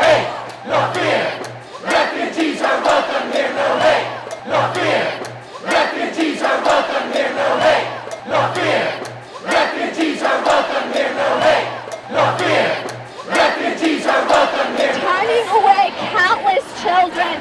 hate, no fear. Refugees are welcome here, no hate, no fear. Refugees are welcome here, no hate, no fear. Refugees are welcome here, no hate, no fear. Refugees are welcome here. turning away countless children,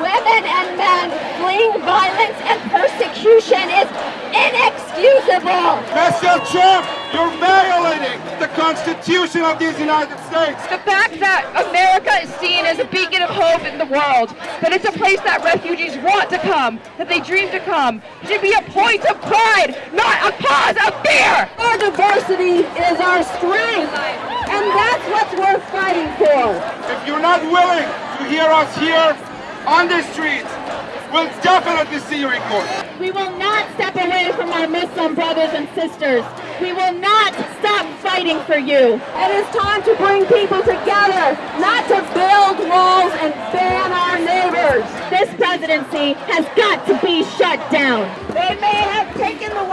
women and men fleeing violence and persecution is inexcusable. Mr. Trump, you're violating the Constitution of these United States. The fact that America is seen as a beacon of hope in the world, that it's a place that refugees want to come, that they dream to come, should be a point of pride, not a cause of fear. Our diversity is our strength, and that's what's worth fighting for. If you're not willing to hear us here on the streets, we'll definitely see you in court. We will not step away from our Muslim brothers and sisters. We will not stop fighting for you. It is time to bring people together, not to build walls and ban our neighbors. This presidency has got to be shut down. They may have taken the